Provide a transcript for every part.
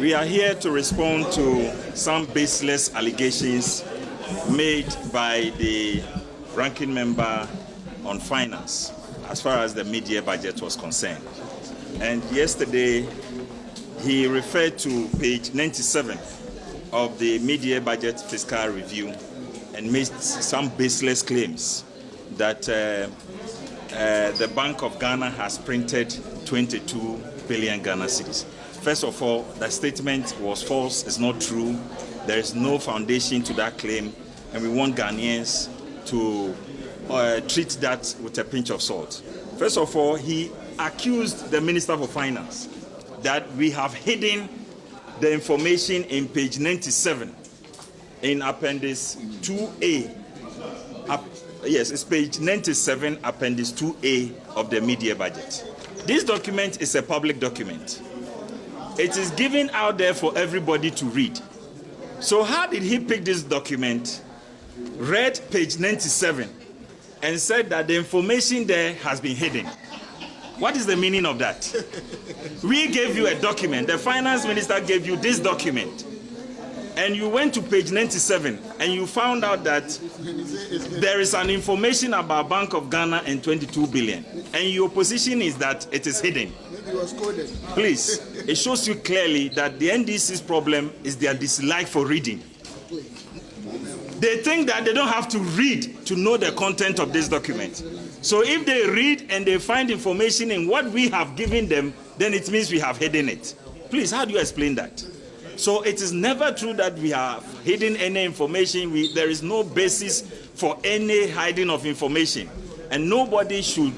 We are here to respond to some baseless allegations made by the ranking member on finance as far as the mid-year budget was concerned. And yesterday, he referred to page 97 of the mid-year budget fiscal review and made some baseless claims that uh, uh, the Bank of Ghana has printed 22 billion Ghana cedis. First of all, the statement was false, it's not true. There is no foundation to that claim, and we want Ghanaians to uh, treat that with a pinch of salt. First of all, he accused the Minister for Finance that we have hidden the information in page 97 in Appendix 2A. Up, yes, it's page 97, Appendix 2A of the mid-year budget. This document is a public document. It is given out there for everybody to read. So how did he pick this document, read page 97, and said that the information there has been hidden? What is the meaning of that? We gave you a document. The finance minister gave you this document. And you went to page 97 and you found out that there is an information about Bank of Ghana and 22 billion. And your position is that it is hidden. Please, it shows you clearly that the NDC's problem is their dislike for reading. They think that they don't have to read to know the content of this document. So if they read and they find information in what we have given them, then it means we have hidden it. Please, how do you explain that? So it is never true that we have hidden any information. We, there is no basis for any hiding of information. And nobody should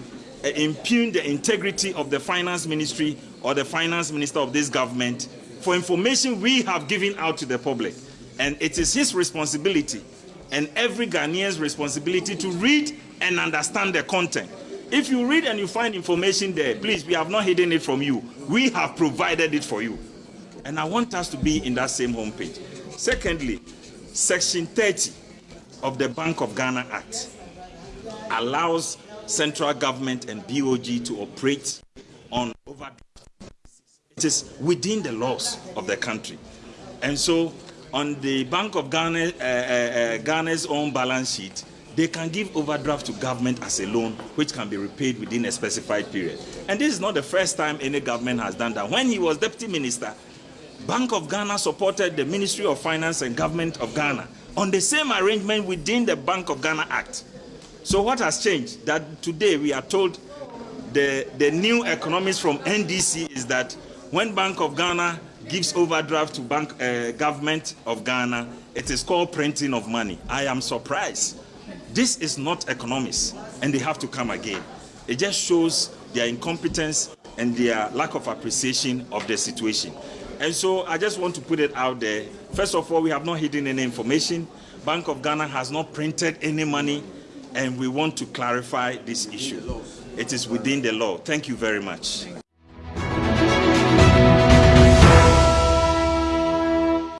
uh, impugn the integrity of the finance ministry or the finance minister of this government for information we have given out to the public. And it is his responsibility and every Ghanaian's responsibility to read and understand the content. If you read and you find information there, please, we have not hidden it from you. We have provided it for you. And I want us to be in that same homepage. Secondly, Section 30 of the Bank of Ghana Act allows central government and BOG to operate on overdraft. It is within the laws of the country. And so on the Bank of Ghana, uh, uh, uh, Ghana's own balance sheet, they can give overdraft to government as a loan, which can be repaid within a specified period. And this is not the first time any government has done that. When he was deputy minister, Bank of Ghana supported the Ministry of Finance and Government of Ghana on the same arrangement within the Bank of Ghana Act. So what has changed? That today we are told the, the new economics from NDC is that when Bank of Ghana gives overdraft to bank uh, government of Ghana, it is called printing of money. I am surprised. This is not economics, and they have to come again. It just shows their incompetence and their lack of appreciation of the situation. And so I just want to put it out there. First of all, we have not hidden any information. Bank of Ghana has not printed any money, and we want to clarify this issue. It is within the law. Thank you very much.